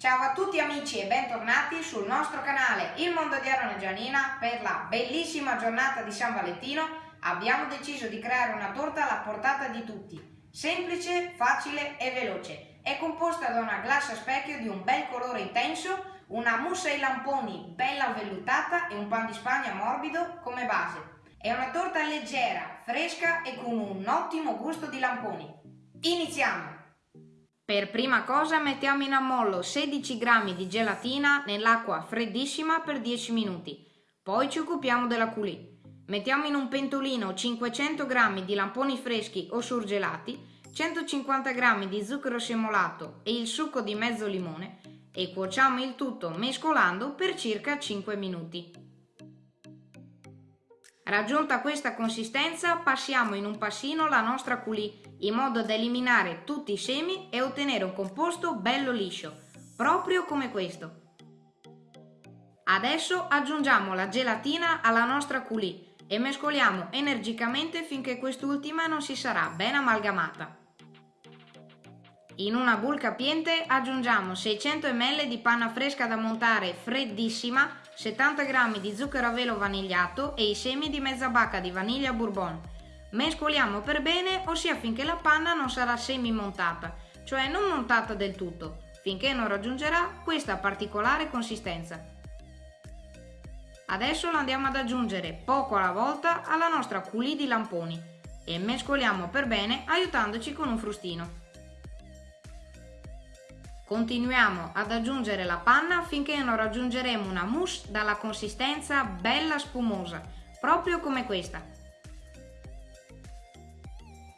Ciao a tutti amici e bentornati sul nostro canale Il Mondo di Aaron e per la bellissima giornata di San Valentino. Abbiamo deciso di creare una torta alla portata di tutti semplice, facile e veloce. È composta da una glassa specchio di un bel colore intenso una mousse ai lamponi bella vellutata e un pan di spagna morbido come base. È una torta leggera, fresca e con un ottimo gusto di lamponi. Iniziamo! Per prima cosa mettiamo in ammollo 16 g di gelatina nell'acqua freddissima per 10 minuti. Poi ci occupiamo della coulis. Mettiamo in un pentolino 500 g di lamponi freschi o surgelati, 150 g di zucchero semolato e il succo di mezzo limone e cuociamo il tutto mescolando per circa 5 minuti. Raggiunta questa consistenza passiamo in un passino la nostra coulis in modo da eliminare tutti i semi e ottenere un composto bello liscio, proprio come questo. Adesso aggiungiamo la gelatina alla nostra coulis e mescoliamo energicamente finché quest'ultima non si sarà ben amalgamata. In una bowl capiente aggiungiamo 600 ml di panna fresca da montare freddissima, 70 g di zucchero a velo vanigliato e i semi di mezza bacca di vaniglia bourbon. Mescoliamo per bene, ossia finché la panna non sarà semi montata, cioè non montata del tutto, finché non raggiungerà questa particolare consistenza. Adesso la andiamo ad aggiungere poco alla volta alla nostra coulis di lamponi e mescoliamo per bene aiutandoci con un frustino. Continuiamo ad aggiungere la panna finché non raggiungeremo una mousse dalla consistenza bella spumosa, proprio come questa.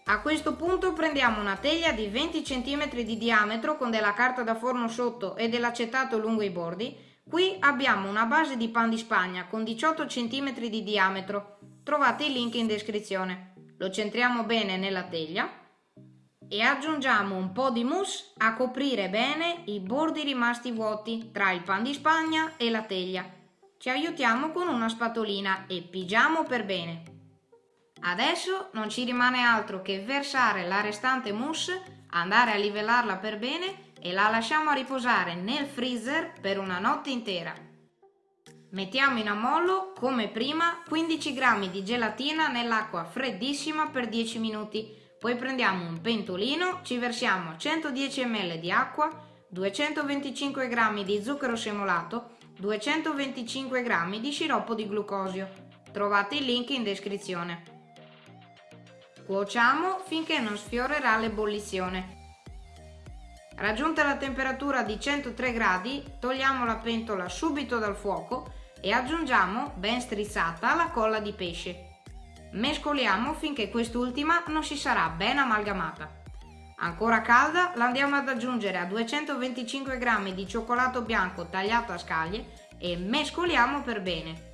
A questo punto prendiamo una teglia di 20 cm di diametro con della carta da forno sotto e dell'acetato lungo i bordi. Qui abbiamo una base di pan di spagna con 18 cm di diametro. Trovate il link in descrizione. Lo centriamo bene nella teglia e aggiungiamo un po' di mousse a coprire bene i bordi rimasti vuoti tra il pan di spagna e la teglia. Ci aiutiamo con una spatolina e pigiamo per bene. Adesso non ci rimane altro che versare la restante mousse, andare a livellarla per bene e la lasciamo riposare nel freezer per una notte intera. Mettiamo in ammollo, come prima, 15 g di gelatina nell'acqua freddissima per 10 minuti poi prendiamo un pentolino, ci versiamo 110 ml di acqua, 225 g di zucchero semolato, 225 g di sciroppo di glucosio. Trovate il link in descrizione. Cuociamo finché non sfiorerà l'ebollizione. Raggiunta la temperatura di 103 gradi, togliamo la pentola subito dal fuoco e aggiungiamo, ben strizzata, la colla di pesce. Mescoliamo finché quest'ultima non si sarà ben amalgamata. Ancora calda la andiamo ad aggiungere a 225 g di cioccolato bianco tagliato a scaglie e mescoliamo per bene.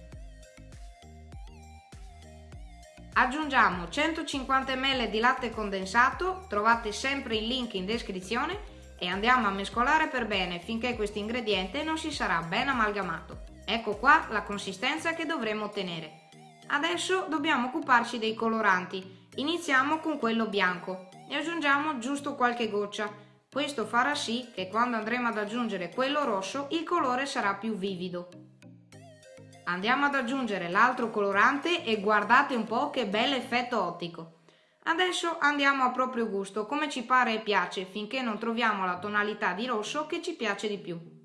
Aggiungiamo 150 ml di latte condensato, trovate sempre il link in descrizione e andiamo a mescolare per bene finché questo ingrediente non si sarà ben amalgamato. Ecco qua la consistenza che dovremo ottenere. Adesso dobbiamo occuparci dei coloranti. Iniziamo con quello bianco e aggiungiamo giusto qualche goccia. Questo farà sì che quando andremo ad aggiungere quello rosso il colore sarà più vivido. Andiamo ad aggiungere l'altro colorante e guardate un po' che bel effetto ottico. Adesso andiamo a proprio gusto, come ci pare e piace, finché non troviamo la tonalità di rosso che ci piace di più.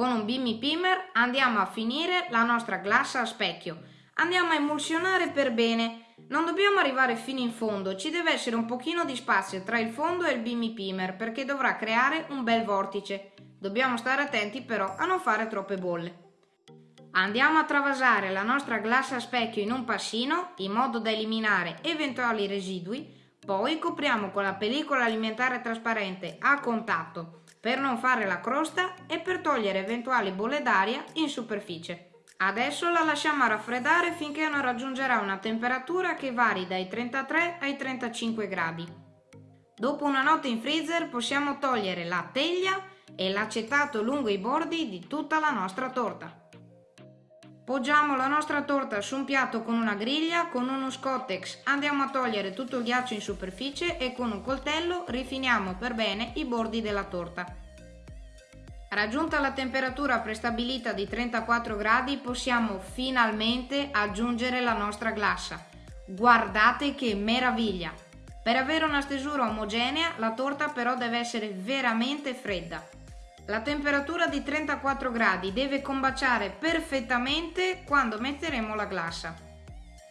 Con un Bimmy Pimer andiamo a finire la nostra glassa a specchio. Andiamo a emulsionare per bene. Non dobbiamo arrivare fino in fondo, ci deve essere un pochino di spazio tra il fondo e il Bimmy Pimer perché dovrà creare un bel vortice. Dobbiamo stare attenti però a non fare troppe bolle. Andiamo a travasare la nostra glassa a specchio in un passino in modo da eliminare eventuali residui, poi copriamo con la pellicola alimentare trasparente a contatto per non fare la crosta e per togliere eventuali bolle d'aria in superficie. Adesso la lasciamo raffreddare finché non raggiungerà una temperatura che vari dai 33 ai 35 gradi. Dopo una notte in freezer possiamo togliere la teglia e l'acetato lungo i bordi di tutta la nostra torta. Poggiamo la nostra torta su un piatto con una griglia, con uno scottex andiamo a togliere tutto il ghiaccio in superficie e con un coltello rifiniamo per bene i bordi della torta. Raggiunta la temperatura prestabilita di 34 gradi possiamo finalmente aggiungere la nostra glassa. Guardate che meraviglia! Per avere una stesura omogenea la torta però deve essere veramente fredda. La temperatura di 34 gradi deve combaciare perfettamente quando metteremo la glassa.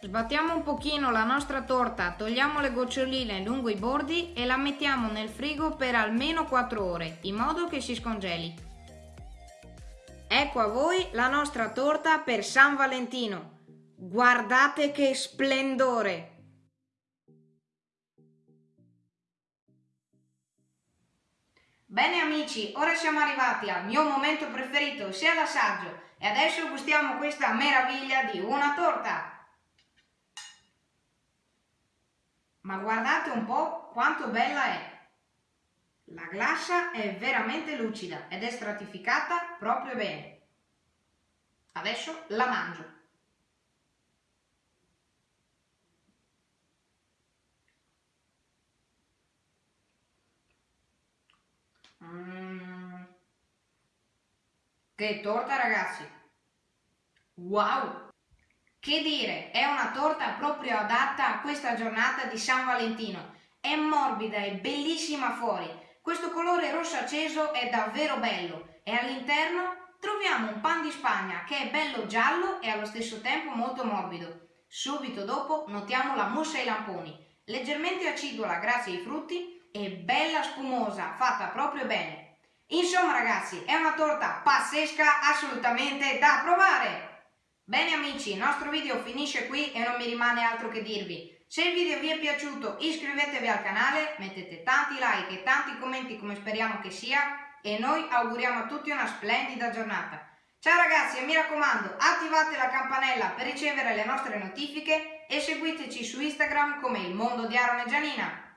Sbattiamo un pochino la nostra torta, togliamo le goccioline lungo i bordi e la mettiamo nel frigo per almeno 4 ore, in modo che si scongeli. Ecco a voi la nostra torta per San Valentino. Guardate che splendore! Bene amici, ora siamo arrivati al mio momento preferito, sia l'assaggio, e adesso gustiamo questa meraviglia di una torta. Ma guardate un po' quanto bella è! La glassa è veramente lucida ed è stratificata proprio bene. Adesso la mangio. Mm. Che torta ragazzi! Wow! Che dire, è una torta proprio adatta a questa giornata di San Valentino. È morbida e bellissima fuori questo colore rosso acceso è davvero bello e all'interno troviamo un pan di Spagna che è bello giallo e allo stesso tempo molto morbido. Subito dopo notiamo la mousse ai lamponi, leggermente acidula grazie ai frutti e bella spumosa, fatta proprio bene. Insomma ragazzi, è una torta pazzesca assolutamente da provare! Bene amici, il nostro video finisce qui e non mi rimane altro che dirvi. Se il video vi è piaciuto iscrivetevi al canale, mettete tanti like e tanti commenti come speriamo che sia e noi auguriamo a tutti una splendida giornata. Ciao ragazzi e mi raccomando attivate la campanella per ricevere le nostre notifiche e seguiteci su Instagram come il mondo di Aaron e Gianina.